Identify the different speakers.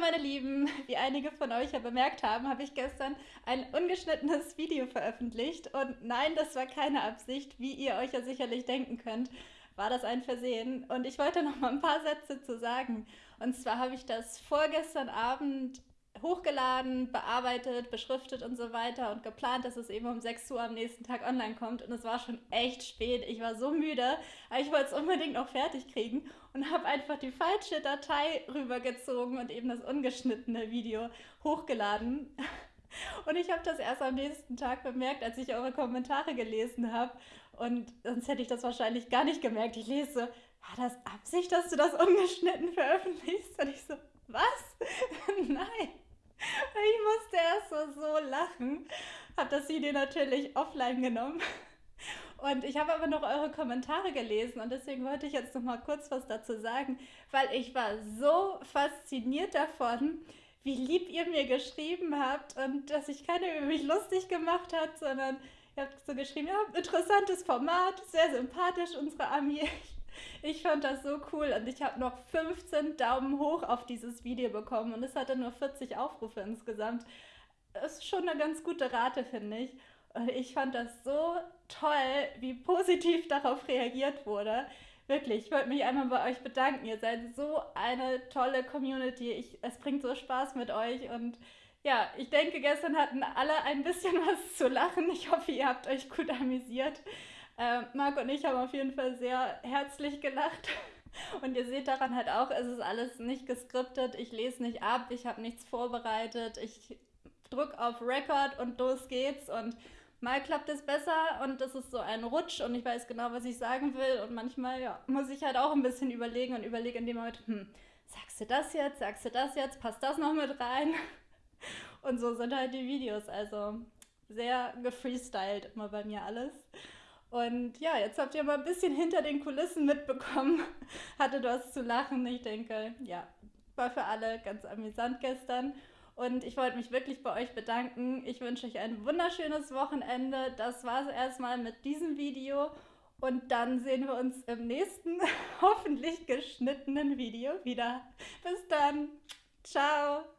Speaker 1: Meine Lieben, wie einige von euch ja bemerkt haben, habe ich gestern ein ungeschnittenes Video veröffentlicht. Und nein, das war keine Absicht, wie ihr euch ja sicherlich denken könnt, war das ein Versehen. Und ich wollte noch mal ein paar Sätze zu sagen. Und zwar habe ich das vorgestern Abend hochgeladen, bearbeitet, beschriftet und so weiter und geplant, dass es eben um 6 Uhr am nächsten Tag online kommt. Und es war schon echt spät. Ich war so müde, aber ich wollte es unbedingt noch fertig kriegen und habe einfach die falsche Datei rübergezogen und eben das ungeschnittene Video hochgeladen. Und ich habe das erst am nächsten Tag bemerkt, als ich eure Kommentare gelesen habe. Und sonst hätte ich das wahrscheinlich gar nicht gemerkt. Ich lese hat das Absicht, dass du das ungeschnitten veröffentlichst? Und ich so, was? Nein. Ich musste erst so, so lachen. Habe das Video natürlich offline genommen. Und ich habe aber noch eure Kommentare gelesen und deswegen wollte ich jetzt noch mal kurz was dazu sagen, weil ich war so fasziniert davon, wie lieb ihr mir geschrieben habt und dass sich keiner über mich lustig gemacht hat, sondern ihr habt so geschrieben, ja, interessantes Format, sehr sympathisch, unsere Ami. Ich fand das so cool und ich habe noch 15 Daumen hoch auf dieses Video bekommen und es hatte nur 40 Aufrufe insgesamt. Das ist schon eine ganz gute Rate, finde ich. Und ich fand das so toll, wie positiv darauf reagiert wurde. Wirklich, ich wollte mich einmal bei euch bedanken. Ihr seid so eine tolle Community. Ich, es bringt so Spaß mit euch und ja, ich denke, gestern hatten alle ein bisschen was zu lachen. Ich hoffe, ihr habt euch gut amüsiert. Äh, Marc und ich haben auf jeden Fall sehr herzlich gelacht. Und ihr seht daran halt auch, es ist alles nicht geskriptet. Ich lese nicht ab, ich habe nichts vorbereitet. Ich drücke auf Record und los geht's. Und mal klappt es besser und es ist so ein Rutsch und ich weiß genau, was ich sagen will. Und manchmal ja, muss ich halt auch ein bisschen überlegen und überlege in dem Moment, hm, sagst du das jetzt, sagst du das jetzt, passt das noch mit rein? Und so sind halt die Videos. Also sehr gefreestylt immer bei mir alles. Und ja, jetzt habt ihr mal ein bisschen hinter den Kulissen mitbekommen. Hatte was zu lachen. Ich denke, ja, war für alle ganz amüsant gestern. Und ich wollte mich wirklich bei euch bedanken. Ich wünsche euch ein wunderschönes Wochenende. Das war es erstmal mit diesem Video. Und dann sehen wir uns im nächsten, hoffentlich geschnittenen Video wieder. Bis dann. Ciao.